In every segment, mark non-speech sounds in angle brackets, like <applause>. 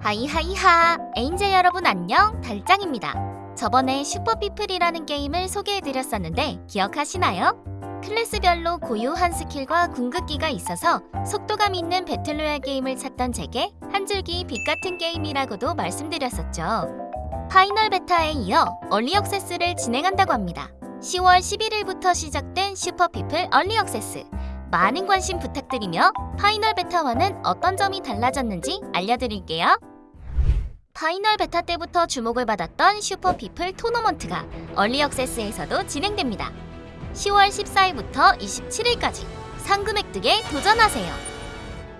Hi hi hi. Angel 여러분 안녕. 달짱입니다. 저번에 슈퍼피플이라는 게임을 소개해드렸었는데 기억하시나요? 클래스별로 고유한 skill과 궁극기가 있어서 속도감 있는 battle royale 게임을 찾던 제게 한 줄기 빛 같은 게임이라고도 말씀드렸었죠. final 베타에 이어 early access를 진행한다고 합니다. 10월 11일부터 시작된 슈퍼피플 early access. 많은 관심 부탁드리며 final 베타와는 어떤 점이 달라졌는지 알려드릴게요. final 베타 때부터 주목을 받았던 슈퍼 피플 토너먼트가 early access에서도 진행됩니다. 10월 14일부터 27일까지 상금 획득에 도전하세요.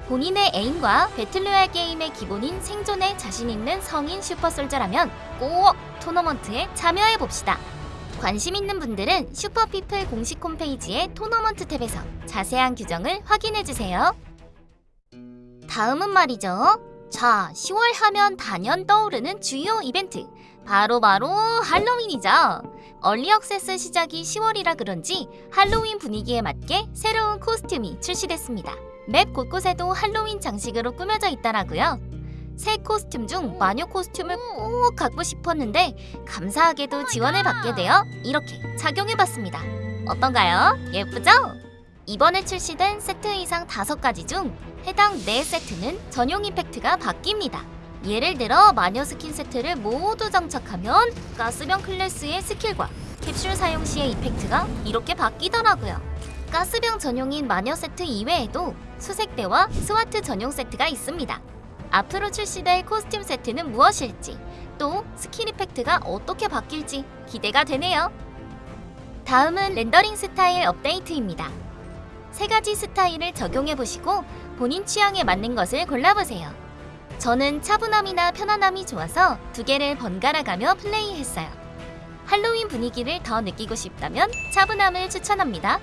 본인의 aim과 battle royale 게임의 기본인 생존에 자신 있는 성인 super soldier라면 꼭 토너먼트에 참여해봅시다. 관심 있는 분들은 슈퍼피플 공식 홈페이지의 토너먼트 탭에서 자세한 규정을 확인해주세요. 다음은 말이죠. 자, 10월 하면 단연 떠오르는 주요 이벤트. 바로 바로 할로윈이죠. 얼리 억세스 시작이 10월이라 그런지 할로윈 분위기에 맞게 새로운 코스튬이 출시됐습니다. 맵 곳곳에도 할로윈 장식으로 꾸며져 있더라고요. 새 코스튬 중 마녀 코스튬을 꼭 갖고 싶었는데 감사하게도 지원을 받게 되어 이렇게 착용해봤습니다. 어떤가요? 예쁘죠? 이번에 출시된 세트 의상 5가지 중 해당 4세트는 전용 effect가 바뀝니다. 예를 들어 마녀 스킨 세트를 모두 장착하면 가스병 클래스의 skill과 캡슐 사용 시의 effect가 이렇게 바뀌더라고요. 가스병 전용인 마녀 세트 이외에도 수색대와 SWAT 전용 세트가 있습니다. 앞으로 출시될 costume 세트는 무엇일지 또 skill effect가 어떻게 바뀔지 기대가 되네요. 다음은 렌더링 스타일 업데이트입니다. 세 가지 스타일을 적용해보시고 본인 취향에 맞는 것을 골라보세요. 저는 차분함이나 편안함이 좋아서 두 개를 번갈아 가며 플레이했어요. 할로윈 분위기를 더 느끼고 싶다면 차분함을 추천합니다.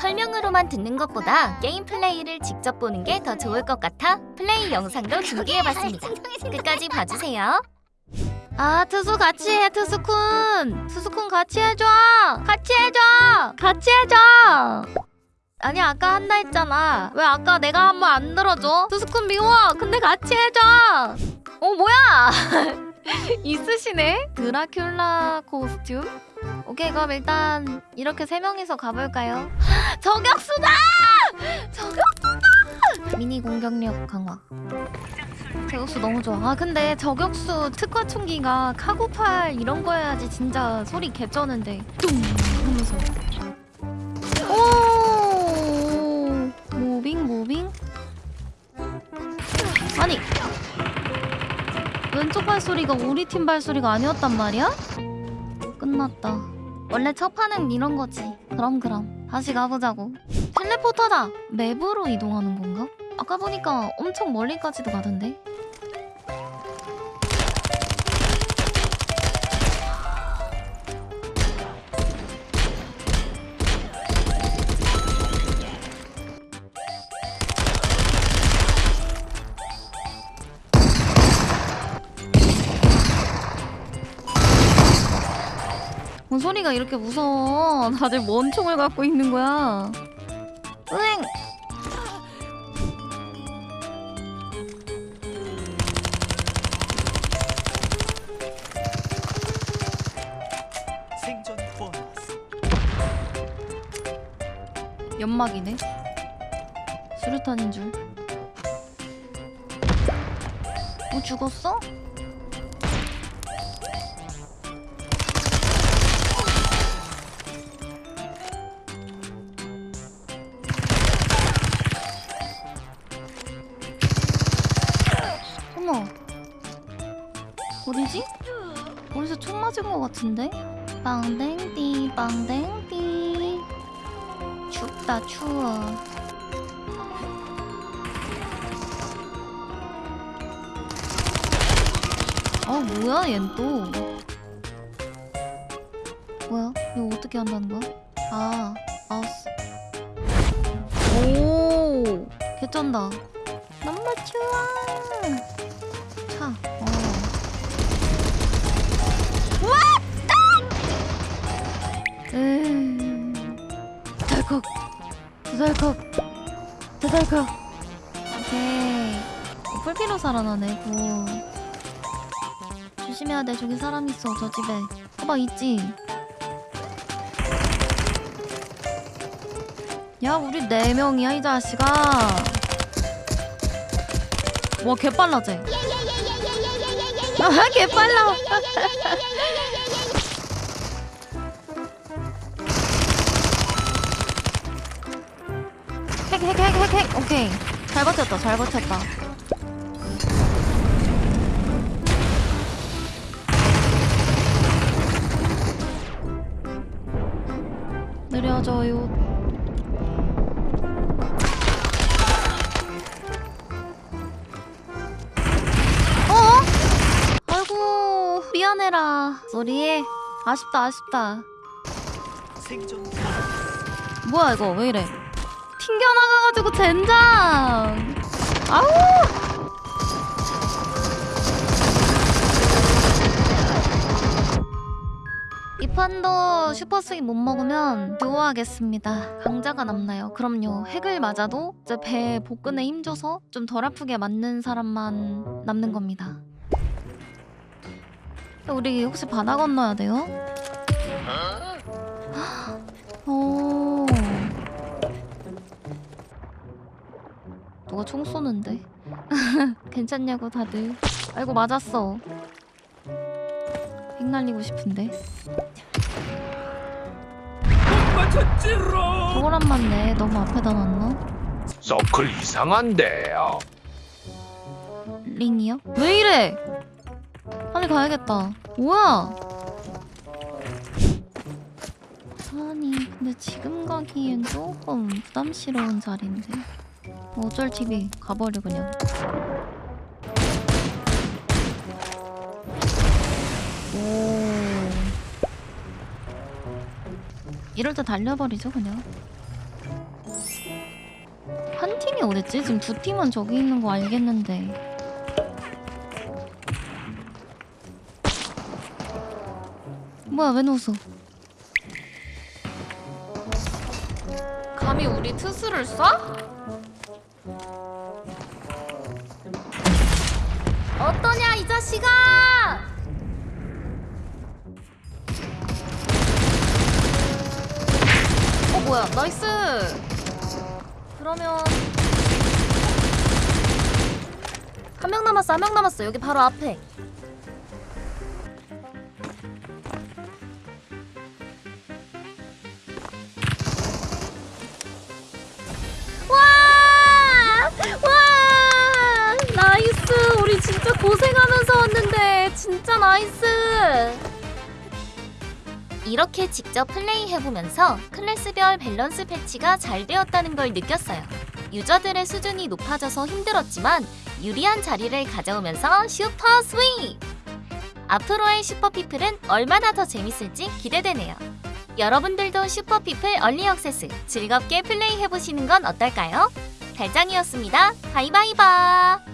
설명으로만 듣는 것보다 게임 플레이를 직접 보는 게 더 좋을 것 같아 플레이 영상도 준비해봤습니다. 끝까지 봐주세요. 아 투수 같이 해 투수쿤 투수쿤 같이 해줘 같이 해줘 같이 해줘 아니 아까 한다 했잖아. 왜 아까 내가 한 번 안 들어줘? 투수쿤 미워. 근데 같이 해줘. 어 뭐야? <laughs> 있으시네? 드라큘라 코스튬? 오케이 그럼 일단 이렇게 세 명이서 가볼까요? <gasps> 저격수다! 저격수다! 미니 공격력 강화. 저격수 너무 좋아. 아 근데 저격수 특화 총기가 카고팔 이런 거여야지 진짜 소리 개쩌는데. 뚱 하면서 무빙 아니 왼쪽 발소리가 우리 팀 발소리가 아니었단 말이야? 끝났다. 원래 첫 판은 이런 거지. 그럼 그럼 다시 가보자고. 텔레포터다. 맵으로 이동하는 건가? 아까 보니까 엄청 멀리까지도 가던데. 소리가 이렇게 무서워? 다들 뭔 총을 갖고 있는 거야? 보너스 연막이네. 수류탄인 줄. 어 죽었어? 맞은 것 같은데? 빵댕띠 빵댕띠. 춥다 추워. 아 뭐야 얜 또? 뭐야? 이거 어떻게 한다는 거야? 아 마우스. 오 개쩐다. 너무 추워 에이 달컥 두달컥 두달컥 오케이 어, 풀피로 살아나네 구 조심해야 돼 저기 사람 있어 저 집에 봐봐 있지 야 우리 네 명이야 이 자식아 와 개빨라지 아 개빨라 핵핵핵 핵 핵. 오케이. 잘 버텼다 잘 버텼다. 느려져요. 어? 아이고 미안해라. sorry 아쉽다 아쉽다. 뭐야 이거? 왜 이래 튕겨나가가지고 젠장. 아우. 이 판도 super swing 못 먹으면 듀오하겠습니다. 강자가 남나요? 그럼요. 핵을 맞아도 이제 배 복근에 힘줘서 좀 덜 아프게 맞는 사람만 남는 겁니다. 우리 혹시 바다 건너야 돼요? 누가 총 쏘는데? <laughs> 괜찮냐고 다들. 아이고 맞았어. 핵 날리고 싶은데. 저걸 안 맞네. 너무 앞에다 놨나? 서클 이상한데요. 링이요? 왜 이래? 빨리 가야겠다. 뭐야? 아니 근데 지금 가기엔 조금 부담스러운 자리인데 뭐 어쩔 TV 가버려 그냥. 오. 이럴 때 달려버리죠 그냥. 한 팀이 어딨지? 지금 두 팀은 저기 있는 거 알겠는데. 뭐야 왜 웃어? 감히 우리 트스를 쏴? 이 자식아! 어 뭐야? nice! 그러면 한 명 남았어 한 명 남았어. 여기 바로 앞에 진짜 고생하면서 왔는데 진짜 nice 이렇게 직접 플레이해보면서 클래스별 밸런스 patch가 잘 되었다는 걸 느꼈어요 유저들의 수준이 높아져서 힘들었지만 유리한 자리를 가져오면서 super swing! 앞으로의 슈퍼피플은 얼마나 더 재밌을지 기대되네요. 여러분들도 슈퍼피플 early access 즐겁게 플레이해보시는 건 어떨까요? 달짱이었습니다. Bye bye bye!